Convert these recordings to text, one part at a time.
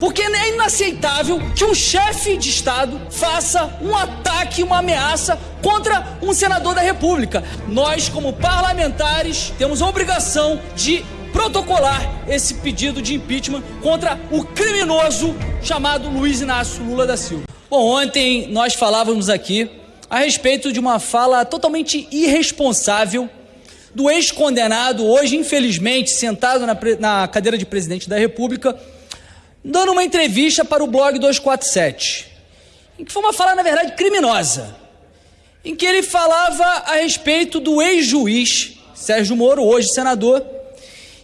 Porque é inaceitável que um chefe de Estado faça um ataque, uma ameaça contra um senador da República. Nós, como parlamentares, temos a obrigação de protocolar esse pedido de impeachment contra o criminoso chamado Luiz Inácio Lula da Silva. Bom, ontem nós falávamos aqui a respeito de uma fala totalmente irresponsável do ex-condenado, hoje infelizmente sentado na, na cadeira de presidente da República dando uma entrevista para o blog 247, em que foi uma fala, na verdade, criminosa, em que ele falava a respeito do ex-juiz Sérgio Moro, hoje senador,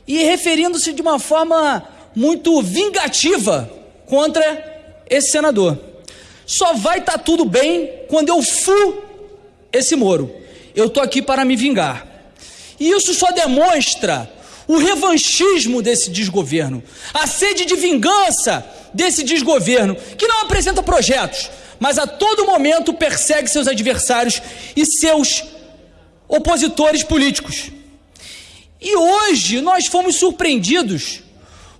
e referindo-se de uma forma muito vingativa contra esse senador. Só vai estar tá tudo bem quando eu fu esse Moro. Eu estou aqui para me vingar. E isso só demonstra o revanchismo desse desgoverno, a sede de vingança desse desgoverno, que não apresenta projetos, mas a todo momento persegue seus adversários e seus opositores políticos. E hoje nós fomos surpreendidos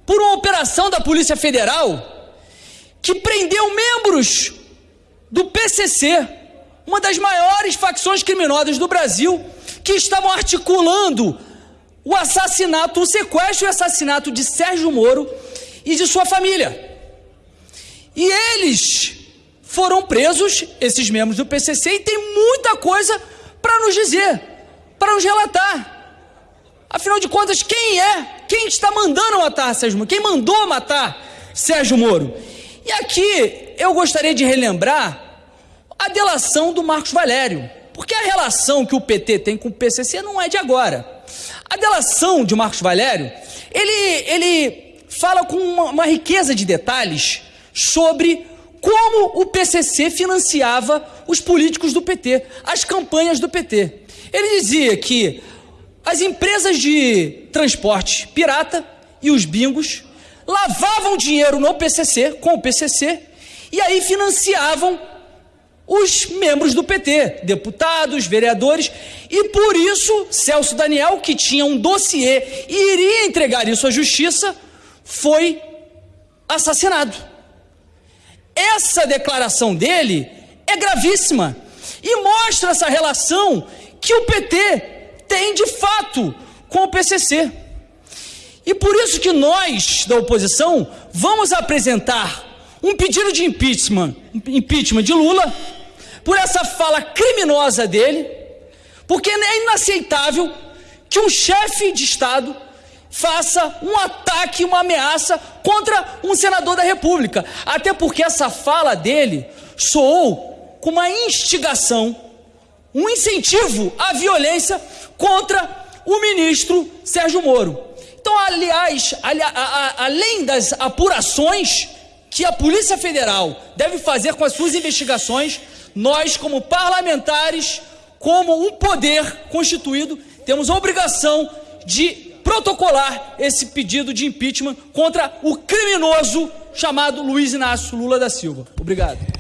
por uma operação da Polícia Federal que prendeu membros do PCC, uma das maiores facções criminosas do Brasil, que estavam articulando o assassinato, o sequestro e assassinato de Sérgio Moro e de sua família. E eles foram presos, esses membros do PCC, e tem muita coisa para nos dizer, para nos relatar. Afinal de contas, quem é? Quem está mandando matar Sérgio Moro? Quem mandou matar Sérgio Moro? E aqui eu gostaria de relembrar a delação do Marcos Valério, porque a relação que o PT tem com o PCC não é de agora. A delação de Marcos Valério, ele, ele fala com uma, uma riqueza de detalhes sobre como o PCC financiava os políticos do PT, as campanhas do PT. Ele dizia que as empresas de transporte pirata e os bingos lavavam dinheiro no PCC, com o PCC, e aí financiavam os membros do PT, deputados, vereadores, e por isso Celso Daniel, que tinha um dossiê e iria entregar isso à justiça, foi assassinado. Essa declaração dele é gravíssima e mostra essa relação que o PT tem de fato com o PCC. E por isso que nós da oposição vamos apresentar um pedido de impeachment, impeachment de Lula por essa fala criminosa dele, porque é inaceitável que um chefe de Estado faça um ataque, uma ameaça contra um senador da República. Até porque essa fala dele soou com uma instigação, um incentivo à violência contra o ministro Sérgio Moro. Então, aliás, ali, a, a, além das apurações que a Polícia Federal deve fazer com as suas investigações, nós, como parlamentares, como um poder constituído, temos a obrigação de protocolar esse pedido de impeachment contra o criminoso chamado Luiz Inácio Lula da Silva. Obrigado.